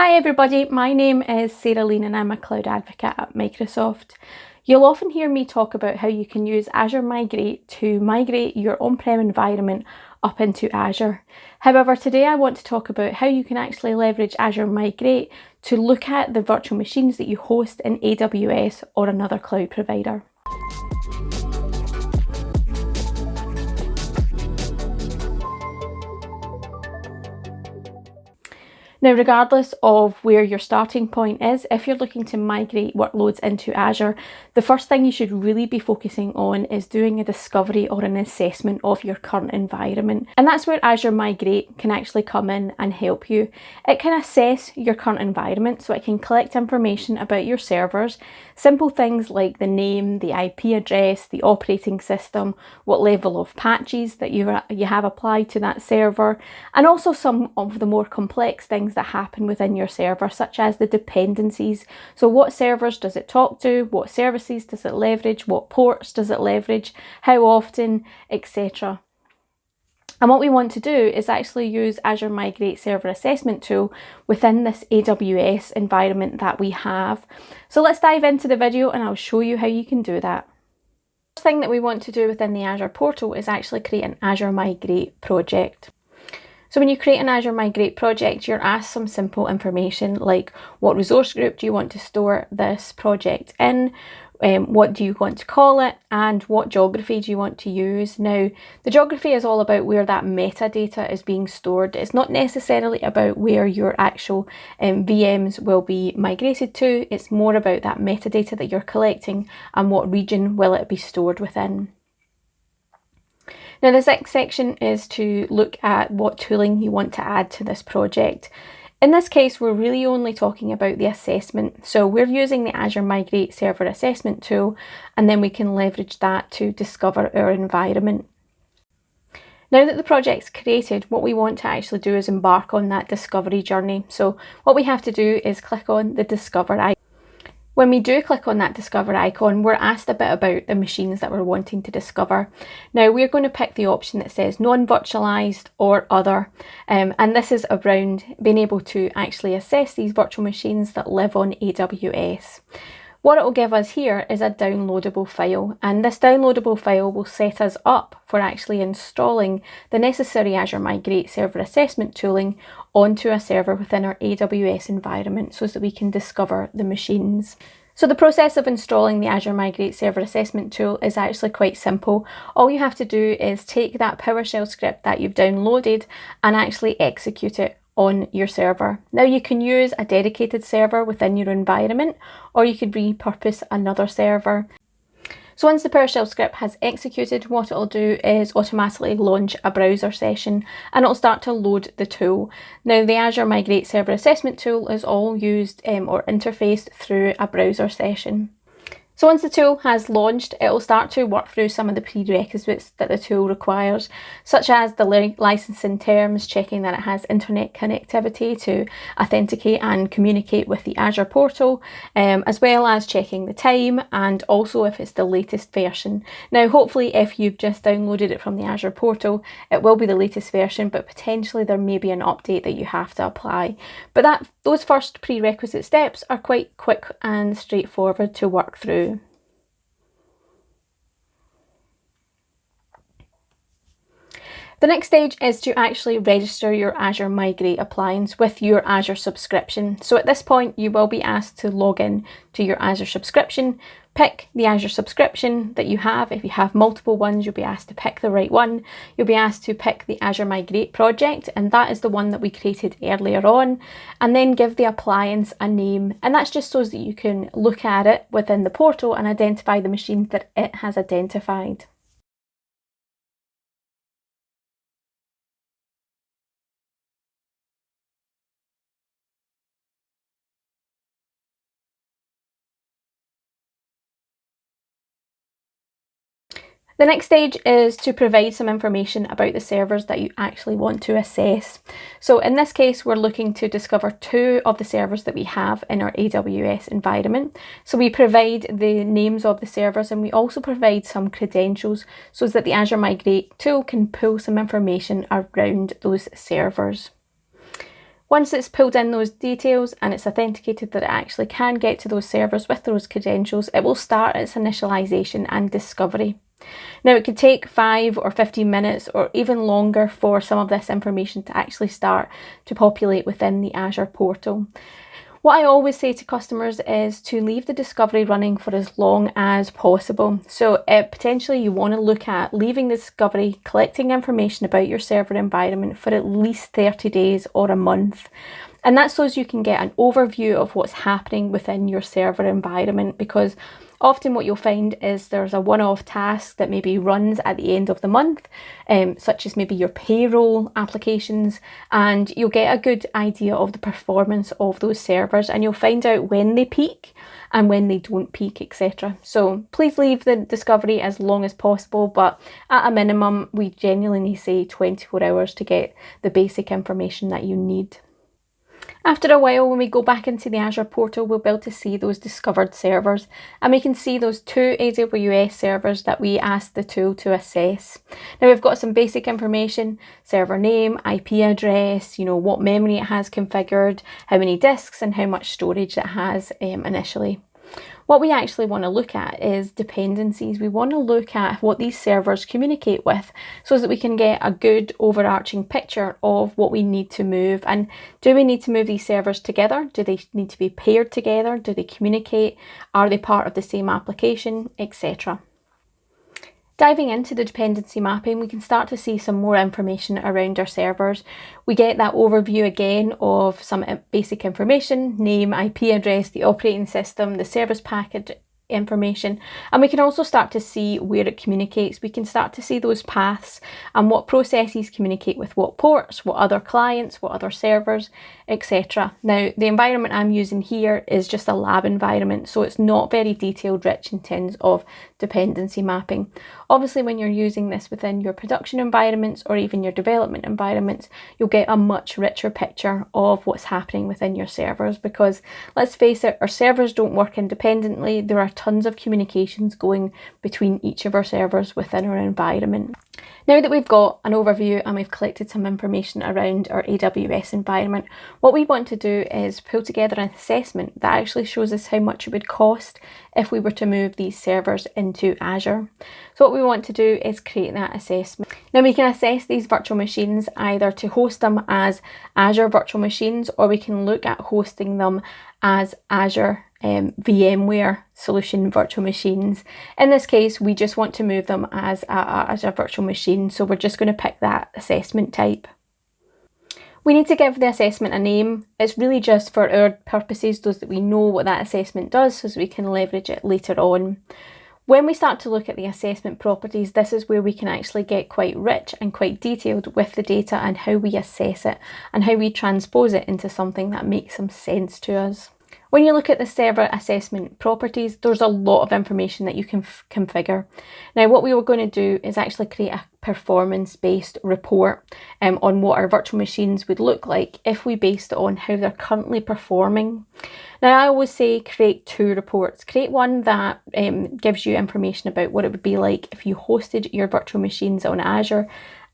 Hi everybody, my name is Sarah Lean and I'm a cloud advocate at Microsoft. You'll often hear me talk about how you can use Azure Migrate to migrate your on-prem environment up into Azure. However, today I want to talk about how you can actually leverage Azure Migrate to look at the virtual machines that you host in AWS or another cloud provider. Now, regardless of where your starting point is, if you're looking to migrate workloads into Azure, the first thing you should really be focusing on is doing a discovery or an assessment of your current environment. And that's where Azure Migrate can actually come in and help you. It can assess your current environment, so it can collect information about your servers, simple things like the name, the IP address, the operating system, what level of patches that you, you have applied to that server, and also some of the more complex things that happen within your server, such as the dependencies. So what servers does it talk to? What services does it leverage? What ports does it leverage? How often, etc. And what we want to do is actually use Azure Migrate Server Assessment Tool within this AWS environment that we have. So let's dive into the video and I'll show you how you can do that. First thing that we want to do within the Azure portal is actually create an Azure Migrate project. So when you create an Azure Migrate project, you're asked some simple information like what resource group do you want to store this project in, um, what do you want to call it, and what geography do you want to use. Now, the geography is all about where that metadata is being stored. It's not necessarily about where your actual um, VMs will be migrated to. It's more about that metadata that you're collecting and what region will it be stored within. Now this next section is to look at what tooling you want to add to this project. In this case, we're really only talking about the assessment. So we're using the Azure Migrate Server Assessment tool, and then we can leverage that to discover our environment. Now that the project's created, what we want to actually do is embark on that discovery journey. So what we have to do is click on the Discover icon. When we do click on that discover icon, we're asked a bit about the machines that we're wanting to discover. Now we're going to pick the option that says non-virtualized or other. Um, and this is around being able to actually assess these virtual machines that live on AWS. What it will give us here is a downloadable file and this downloadable file will set us up for actually installing the necessary Azure Migrate server assessment tooling onto a server within our AWS environment so that we can discover the machines. So the process of installing the Azure Migrate Server Assessment tool is actually quite simple. All you have to do is take that PowerShell script that you've downloaded and actually execute it on your server. Now you can use a dedicated server within your environment or you could repurpose another server. So once the PowerShell script has executed, what it'll do is automatically launch a browser session and it'll start to load the tool. Now the Azure Migrate Server Assessment tool is all used um, or interfaced through a browser session. So once the tool has launched, it will start to work through some of the prerequisites that the tool requires, such as the licensing terms, checking that it has internet connectivity to authenticate and communicate with the Azure portal, um, as well as checking the time and also if it's the latest version. Now, hopefully if you've just downloaded it from the Azure portal, it will be the latest version, but potentially there may be an update that you have to apply. But that those first prerequisite steps are quite quick and straightforward to work through. The next stage is to actually register your Azure Migrate appliance with your Azure subscription. So at this point, you will be asked to log in to your Azure subscription, pick the Azure subscription that you have. If you have multiple ones, you'll be asked to pick the right one. You'll be asked to pick the Azure Migrate project, and that is the one that we created earlier on, and then give the appliance a name. And that's just so that you can look at it within the portal and identify the machines that it has identified. The next stage is to provide some information about the servers that you actually want to assess. So in this case, we're looking to discover two of the servers that we have in our AWS environment. So we provide the names of the servers and we also provide some credentials so that the Azure Migrate tool can pull some information around those servers. Once it's pulled in those details and it's authenticated that it actually can get to those servers with those credentials, it will start its initialization and discovery. Now it could take 5 or 15 minutes or even longer for some of this information to actually start to populate within the Azure portal. What I always say to customers is to leave the discovery running for as long as possible. So potentially you want to look at leaving the discovery, collecting information about your server environment for at least 30 days or a month. And that's so you can get an overview of what's happening within your server environment because Often what you'll find is there's a one-off task that maybe runs at the end of the month, um, such as maybe your payroll applications, and you'll get a good idea of the performance of those servers and you'll find out when they peak and when they don't peak, etc. So please leave the discovery as long as possible, but at a minimum, we genuinely say 24 hours to get the basic information that you need. After a while, when we go back into the Azure portal, we'll be able to see those discovered servers and we can see those two AWS servers that we asked the tool to assess. Now we've got some basic information, server name, IP address, you know, what memory it has configured, how many disks and how much storage it has um, initially. What we actually want to look at is dependencies. We want to look at what these servers communicate with so that we can get a good overarching picture of what we need to move. And do we need to move these servers together? Do they need to be paired together? Do they communicate? Are they part of the same application, etc. Diving into the dependency mapping, we can start to see some more information around our servers. We get that overview again of some uh, basic information, name, IP address, the operating system, the service package information. And we can also start to see where it communicates. We can start to see those paths and what processes communicate with what ports what other clients what other servers etc now the environment i'm using here is just a lab environment so it's not very detailed rich in terms of dependency mapping. Obviously when you're using this within your production environments or even your development environments you'll get a much richer picture of what's happening within your servers because let's face it our servers don't work independently. There are tons of communications going between each of our servers within our environment. Now that we've got an overview and we've collected some information around our AWS environment, what we want to do is pull together an assessment that actually shows us how much it would cost if we were to move these servers into Azure. So what we want to do is create that assessment. Now we can assess these virtual machines either to host them as Azure virtual machines or we can look at hosting them as Azure um, VMware solution virtual machines. In this case, we just want to move them as a, as a virtual machine, so we're just going to pick that assessment type. We need to give the assessment a name. It's really just for our purposes, those that we know what that assessment does, so we can leverage it later on. When we start to look at the assessment properties, this is where we can actually get quite rich and quite detailed with the data and how we assess it and how we transpose it into something that makes some sense to us. When you look at the server assessment properties, there's a lot of information that you can configure. Now, what we were going to do is actually create a performance-based report um, on what our virtual machines would look like if we based it on how they're currently performing. Now, I always say create two reports. Create one that um, gives you information about what it would be like if you hosted your virtual machines on Azure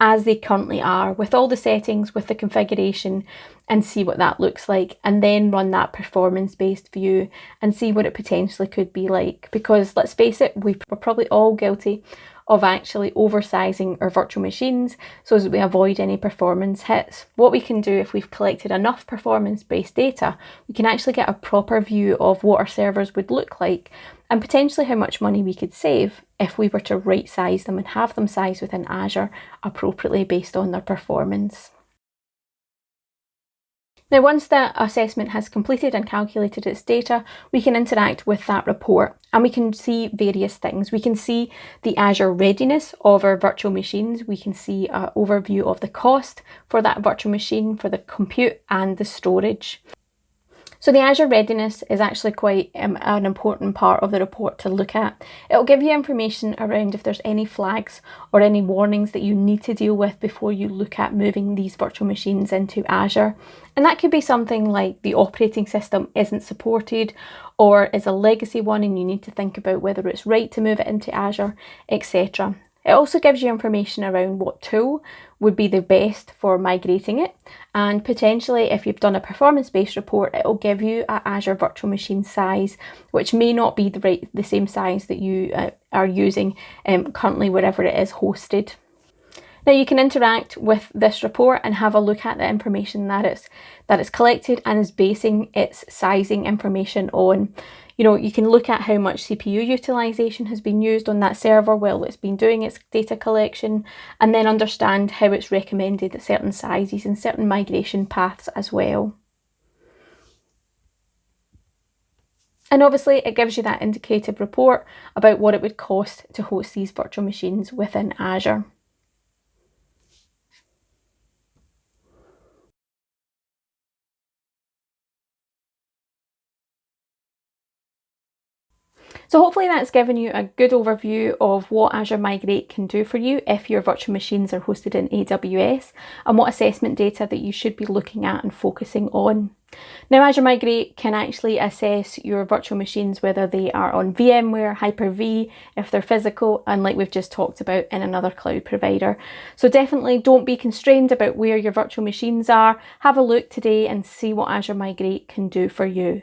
as they currently are with all the settings, with the configuration and see what that looks like and then run that performance based view and see what it potentially could be like because let's face it, we're probably all guilty of actually oversizing our virtual machines so that we avoid any performance hits. What we can do if we've collected enough performance-based data, we can actually get a proper view of what our servers would look like and potentially how much money we could save if we were to right size them and have them sized within Azure appropriately based on their performance. Now once the assessment has completed and calculated its data, we can interact with that report and we can see various things. We can see the Azure readiness of our virtual machines. We can see an overview of the cost for that virtual machine, for the compute and the storage. So the Azure readiness is actually quite um, an important part of the report to look at. It'll give you information around if there's any flags or any warnings that you need to deal with before you look at moving these virtual machines into Azure. And that could be something like the operating system isn't supported or is a legacy one and you need to think about whether it's right to move it into Azure, etc. It also gives you information around what tool would be the best for migrating it and potentially if you've done a performance based report it will give you a Azure virtual machine size which may not be the right the same size that you uh, are using um, currently wherever it is hosted. Now you can interact with this report and have a look at the information that it's that it's collected and is basing its sizing information on. You know, you can look at how much CPU utilization has been used on that server while it's been doing its data collection and then understand how it's recommended at certain sizes and certain migration paths as well. And obviously it gives you that indicative report about what it would cost to host these virtual machines within Azure. So hopefully that's given you a good overview of what Azure Migrate can do for you if your virtual machines are hosted in AWS and what assessment data that you should be looking at and focusing on. Now Azure Migrate can actually assess your virtual machines whether they are on VMware, Hyper-V, if they're physical and like we've just talked about in another cloud provider. So definitely don't be constrained about where your virtual machines are. Have a look today and see what Azure Migrate can do for you.